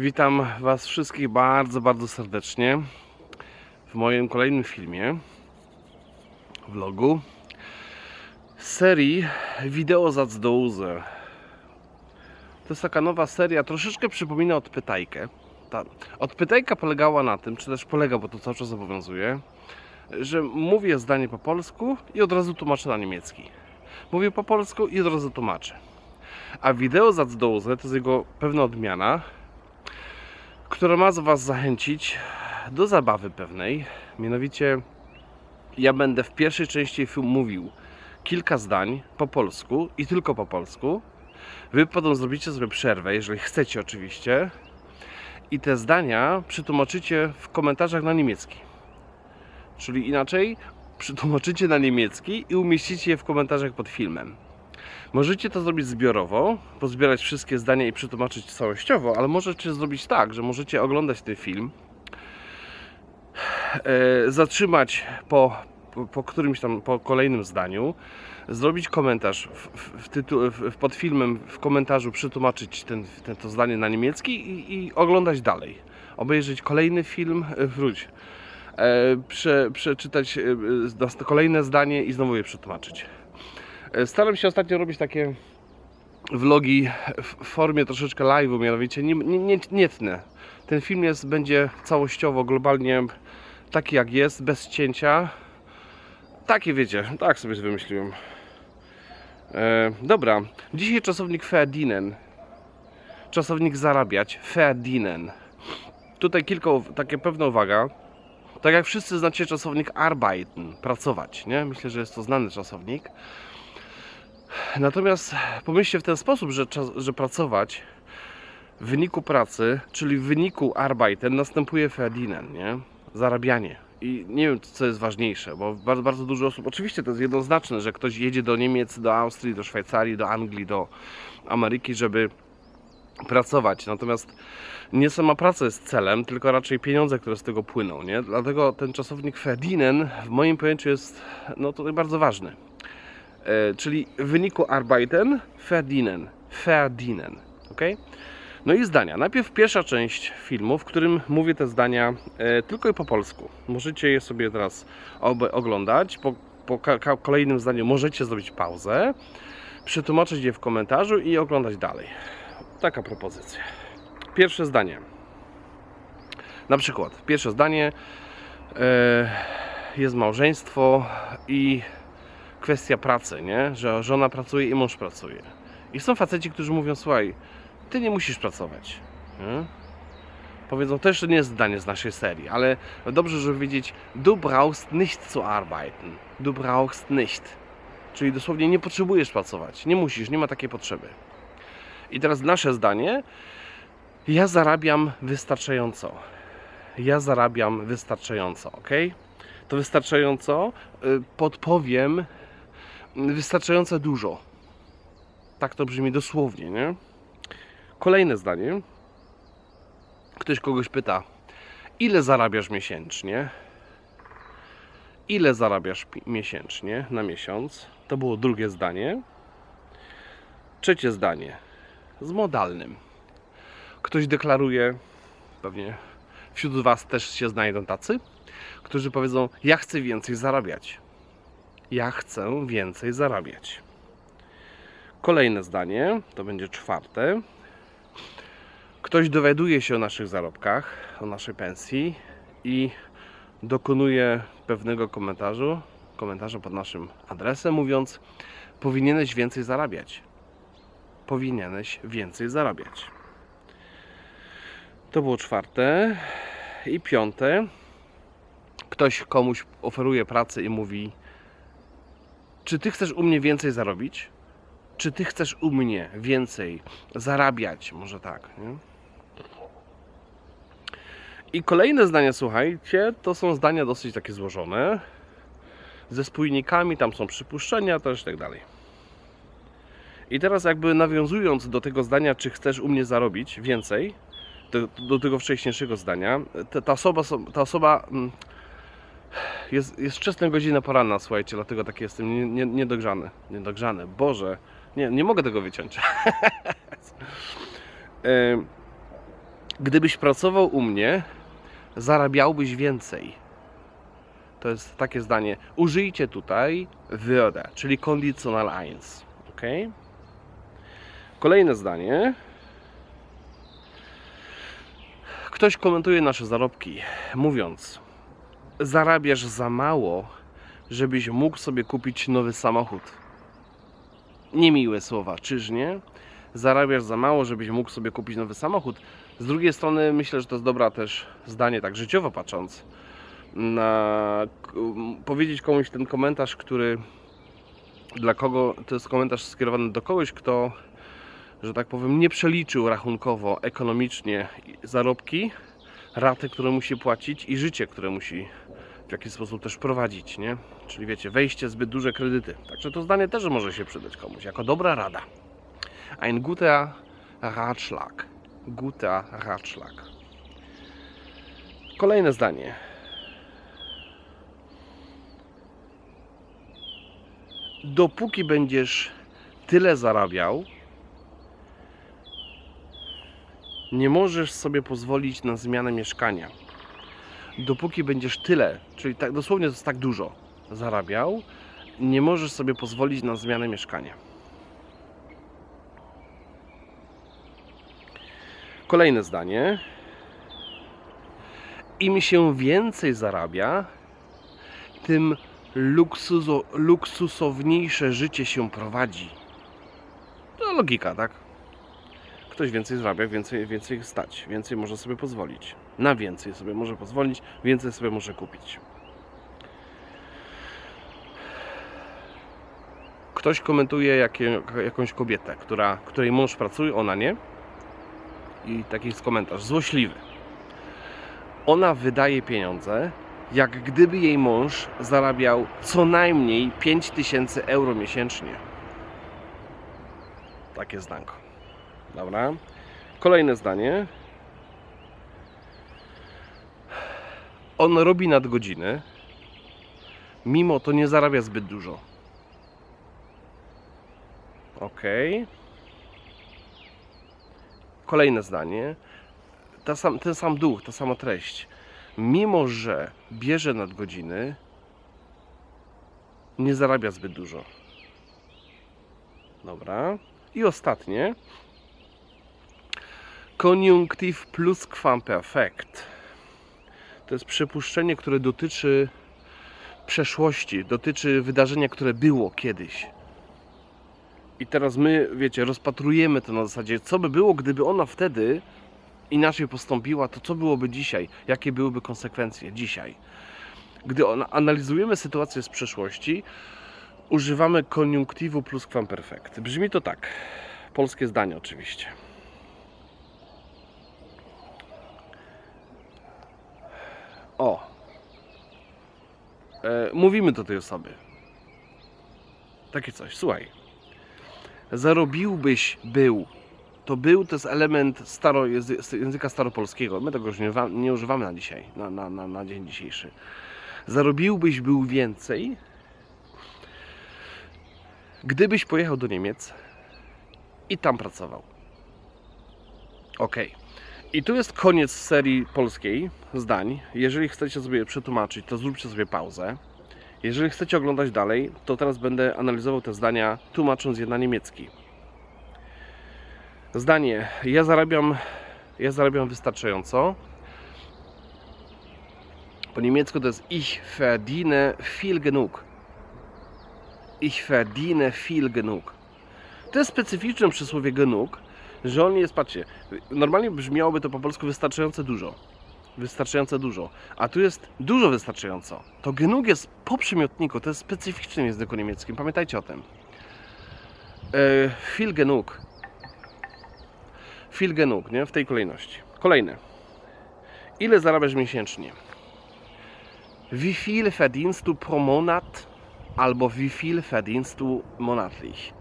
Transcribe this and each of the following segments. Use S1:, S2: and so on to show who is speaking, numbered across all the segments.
S1: Witam Was wszystkich bardzo, bardzo serdecznie w moim kolejnym filmie, vlogu z serii Wideo za. To jest taka nowa seria, troszeczkę przypomina Odpytajkę. Ta Odpytajka polegała na tym, czy też polega, bo to cały czas obowiązuje, że mówię zdanie po polsku i od razu tłumaczę na niemiecki. Mówię po polsku i od razu tłumaczę. A wideo za to jest jego pewna odmiana, która ma Was zachęcić do zabawy pewnej. Mianowicie, ja będę w pierwszej części filmu mówił kilka zdań po polsku i tylko po polsku. Wy potem zrobicie sobie przerwę, jeżeli chcecie oczywiście, i te zdania przetłumaczycie w komentarzach na niemiecki. Czyli inaczej, przetłumaczycie na niemiecki i umieścicie je w komentarzach pod filmem. Możecie to zrobić zbiorowo, pozbierać wszystkie zdania i przetłumaczyć całościowo, ale możecie zrobić tak, że możecie oglądać ten film, e, zatrzymać po, po, którymś tam, po kolejnym zdaniu, zrobić komentarz w, w, tytu, w, pod filmem, w komentarzu przetłumaczyć ten, ten, to zdanie na niemiecki i, i oglądać dalej. Obejrzeć kolejny film, e, wróć, e, prze, przeczytać kolejne zdanie i znowu je przetłumaczyć. E, Staram się ostatnio robić takie vlogi w formie troszeczkę live'u, mianowicie nie, nie, nie, nie tnę. Ten film jest, będzie całościowo, globalnie taki jak jest, bez cięcia. Takie wiecie, tak sobie wymyśliłem. E, dobra, dzisiaj czasownik verdienen. Czasownik zarabiać, verdienen. Tutaj kilka, takie pewna uwaga. Tak jak wszyscy znacie czasownik arbeiten, pracować, nie? Myślę, że jest to znany czasownik. Natomiast pomyślcie w ten sposób, że, że pracować w wyniku pracy, czyli w wyniku arbeiten następuje verdienen, nie? Zarabianie. I nie wiem, co jest ważniejsze, bo bardzo, bardzo dużo osób, oczywiście to jest jednoznaczne, że ktoś jedzie do Niemiec, do Austrii, do Szwajcarii, do Anglii, do Ameryki, żeby pracować. Natomiast nie sama praca jest celem, tylko raczej pieniądze, które z tego płyną, nie? Dlatego ten czasownik verdienen w moim pojęciu jest no tutaj bardzo ważny. E, czyli w wyniku arbeiten, verdienen, verdienen, ok? No i zdania. Najpierw pierwsza część filmu, w którym mówię te zdania e, tylko i po polsku. Możecie je sobie teraz oglądać. Po, po kolejnym zdaniu możecie zrobić pauzę, przetłumaczyć je w komentarzu i oglądać dalej. Taka propozycja. Pierwsze zdanie. Na przykład, pierwsze zdanie e, jest małżeństwo i kwestia pracy, nie? Że żona pracuje i mąż pracuje. I są faceci, którzy mówią, słuchaj, ty nie musisz pracować. Nie? Powiedzą, to jeszcze nie jest zdanie z naszej serii, ale dobrze, żeby wiedzieć, du brauchst nicht zu arbeiten. Du brauchst nicht. Czyli dosłownie nie potrzebujesz pracować. Nie musisz, nie ma takiej potrzeby. I teraz nasze zdanie. Ja zarabiam wystarczająco. Ja zarabiam wystarczająco, ok? To wystarczająco y, podpowiem wystarczająco dużo. Tak to brzmi dosłownie, nie? Kolejne zdanie. Ktoś kogoś pyta, ile zarabiasz miesięcznie? Ile zarabiasz miesięcznie na miesiąc? To było drugie zdanie. Trzecie zdanie. Z modalnym. Ktoś deklaruje, pewnie wśród Was też się znajdą tacy, którzy powiedzą: Ja chcę więcej zarabiać. Ja chcę więcej zarabiać. Kolejne zdanie, to będzie czwarte. Ktoś dowiaduje się o naszych zarobkach, o naszej pensji i dokonuje pewnego komentarzu, komentarza pod naszym adresem, mówiąc: Powinieneś więcej zarabiać. Powinieneś więcej zarabiać. To było czwarte. I piąte. Ktoś komuś oferuje pracę i mówi: czy ty chcesz u mnie więcej zarobić? Czy ty chcesz u mnie więcej zarabiać? Może tak, nie? I kolejne zdania, słuchajcie, to są zdania dosyć takie złożone. Ze spójnikami, tam są przypuszczenia też i tak dalej. I teraz jakby nawiązując do tego zdania, czy chcesz u mnie zarobić więcej, do, do tego wcześniejszego zdania, ta, ta osoba, so- ta osoba mm, jest, jest wczesna godzina poranna, słuchajcie, dlatego taki jestem nie- nie- niedogrzany. Niedogrzany, Boże, nie, nie mogę tego wyciąć. Em, Gdybyś pracował u mnie, zarabiałbyś więcej. To jest takie zdanie. Użyjcie tutaj würde, czyli conditional 1. Ok? Kolejne zdanie. Ktoś komentuje nasze zarobki, mówiąc: Zarabiasz za mało, żebyś mógł sobie kupić nowy samochód. Niemiłe słowa, czyż nie? Zarabiasz za mało, żebyś mógł sobie kupić nowy samochód. Z drugiej strony myślę, że to jest dobra też zdanie, tak życiowo patrząc. Na powiedzieć komuś ten komentarz, który dla kogo to jest komentarz skierowany do kogoś, kto, że tak powiem, nie przeliczył rachunkowo, ekonomicznie zarobki, raty, które musi płacić i życie, które musi w jakiś sposób też prowadzić, nie? Czyli wiecie, wejście zbyt duże kredyty. Także to zdanie też może się przydać komuś, jako dobra rada. Ein guter Ratschlag. Guter Ratschlag. Kolejne zdanie. Dopóki będziesz tyle zarabiał, nie możesz sobie pozwolić na zmianę mieszkania. Dopóki będziesz tyle, czyli tak dosłownie to jest tak dużo zarabiał, nie możesz sobie pozwolić na zmianę mieszkania. Kolejne zdanie. Im się więcej zarabia, tym luksuzo, luksusowniejsze życie się prowadzi. To logika, tak? Ktoś więcej zarabia, więcej, więcej stać, więcej może sobie pozwolić. Na więcej sobie może pozwolić, więcej sobie może kupić. Ktoś komentuje jakie, jakąś kobietę, która, której mąż pracuje, ona nie. I taki jest komentarz, złośliwy. Ona wydaje pieniądze, jak gdyby jej mąż zarabiał co najmniej 5000 euro miesięcznie. Takie zdanko. Dobra. Kolejne zdanie. On robi nadgodziny, mimo to nie zarabia zbyt dużo. Ok. Kolejne zdanie. Ta sam, ten sam duch, ta sama treść. Mimo, że bierze nadgodziny, nie zarabia zbyt dużo. Dobra. I ostatnie. Koniunktyw pluskwamperfekt. To jest przypuszczenie, które dotyczy przeszłości, dotyczy wydarzenia, które było kiedyś. I teraz my, wiecie, rozpatrujemy to na zasadzie, co by było, gdyby ona wtedy inaczej postąpiła, to co byłoby dzisiaj? Jakie byłyby konsekwencje dzisiaj? Gdy analizujemy sytuację z przeszłości, używamy koniunktywu pluskwamperfekt. Brzmi to tak. Polskie zdanie oczywiście. O. E, mówimy do tej osoby. Takie coś, słuchaj. Zarobiłbyś był. To był to jest element staro, języ- języka staropolskiego. My tego już nie, nie używamy na dzisiaj, na, na, na, na dzień dzisiejszy. Zarobiłbyś był więcej, gdybyś pojechał do Niemiec i tam pracował. Ok. I tu jest koniec serii polskiej zdań. Jeżeli chcecie sobie przetłumaczyć, to zróbcie sobie pauzę. Jeżeli chcecie oglądać dalej, to teraz będę analizował te zdania, tłumacząc je na niemiecki. Zdanie: Ja zarabiam, ja zarabiam wystarczająco. Po niemiecku to jest Ich verdiene viel genug. Ich verdiene viel genug. To jest specyficzne przysłowie genug, że on jest, patrzcie, normalnie brzmiałoby to po polsku wystarczająco dużo. Wystarczająco dużo. A tu jest dużo wystarczająco. To genug jest po przymiotniku, to jest specyficznym języku niemieckim. Pamiętajcie o tym. E, viel genug. Viel genug, nie? W tej kolejności. Kolejne. Ile zarabiasz miesięcznie? Wie viel verdienst du pro Monat? Albo wie viel verdienst du monatlich?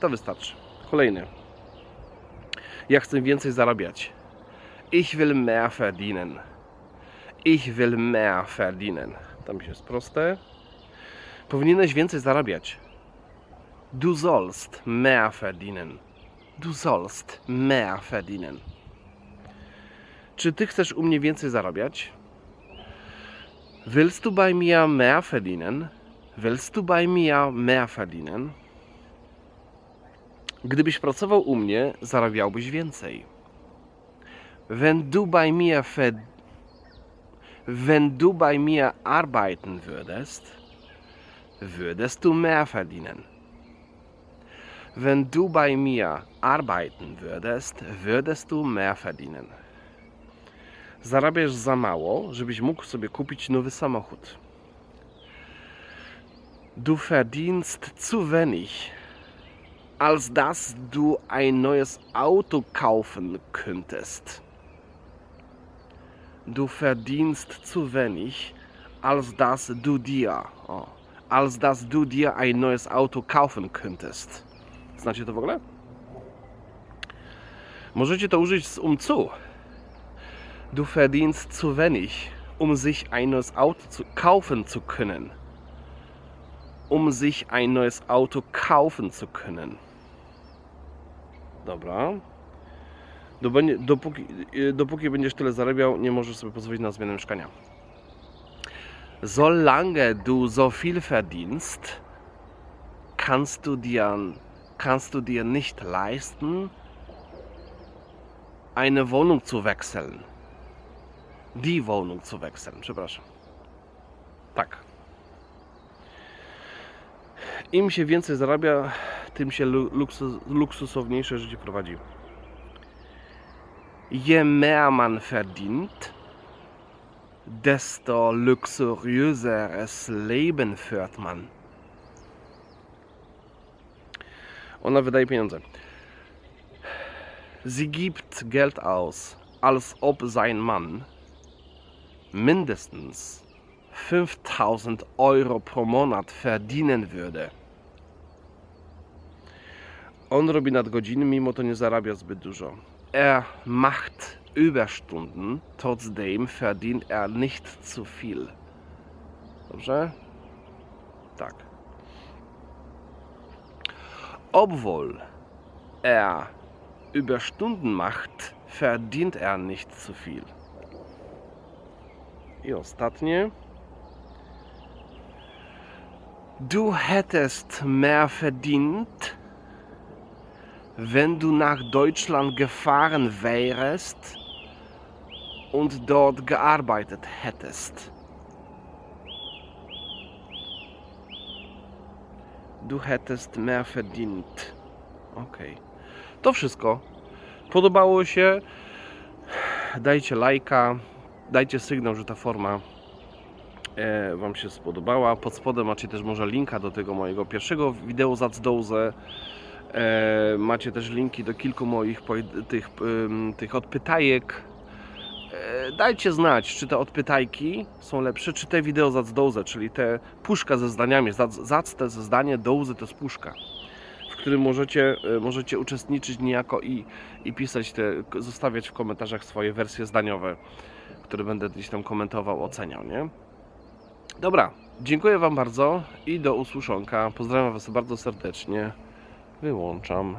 S1: To wystarczy. Kolejny. Ja chcę więcej zarabiać. Ich will mehr verdienen. Ich will mehr verdienen. Tam się jest proste. Powinieneś więcej zarabiać. Du sollst mehr verdienen. Du sollst mehr verdienen. Czy ty chcesz u mnie więcej zarabiać? Willst du bei mir mehr verdienen? Willst du bei mir mehr verdienen? Gdybyś pracował u mnie, zarabiałbyś więcej. Wenn du bei mir Wenn du bei mir arbeiten würdest, würdest du mehr verdienen. Wenn du bei mir arbeiten würdest, würdest du mehr verdienen. Zarabiasz za mało, żebyś mógł sobie kupić nowy samochód. Du verdienst zu wenig, als dass du ein neues Auto kaufen könntest. Du verdienst zu wenig, als dass du dir, o, als dass du dir ein neues Auto kaufen könntest. Znacie to w ogóle? Możecie to użyć z um zu. Du verdienst zu wenig, um sich ein neues Auto zu kaufen zu können. Um sich ein neues Auto kaufen zu können. Dobra. Dopóki, y, dopóki będziesz tyle zarabiał, nie możesz sobie pozwolić na zmianę mieszkania. Solange du so viel verdienst, kannst du dir, kannst du dir nicht leisten, eine Wohnung zu wechseln. Die Wohnung zu wechseln, przepraszam. Tak. Im się więcej zarabia, tym się lu- luksus, luksusowniejsze życie prowadzi. Je mehr man verdient, desto luxuriöseres Leben führt man. Ona wydaje pieniądze. Sie gibt Geld aus, als ob sein Mann mindestens 5000 Euro pro Monat verdienen würde. On robi nadgodziny, mimo to nie zarabia zbyt dużo. Er macht Überstunden, trotzdem verdient er nicht zu viel. Dobrze? Tak. Obwohl er Überstunden macht, verdient er nicht zu viel. I ostatnie. Du hättest mehr verdient, wenn du nach Deutschland gefahren wärst und dort gearbeitet hättest. Du hättest mehr verdient. Okej. To wszystko. Podobało się? Dajcie lajka, dajcie sygnał, że ta forma e, Wam się spodobała. Pod spodem macie też może linka do tego mojego pierwszego wideo Zacdouze. E, macie też linki do kilku moich tych, tych odpytajek. E, dajcie znać, czy te odpytajki są lepsze, czy te wideo Zacdouze, czyli te puszka ze zdaniami. Zac, zac te ze zdanie, douzy to jest puszka w którym możecie, e, możecie uczestniczyć niejako i, i pisać te, zostawiać w komentarzach swoje wersje zdaniowe, które będę gdzieś tam komentował, oceniał, nie? Dobra, dziękuję Wam bardzo i do usłyszonka. Pozdrawiam Was bardzo serdecznie. Wyłączam.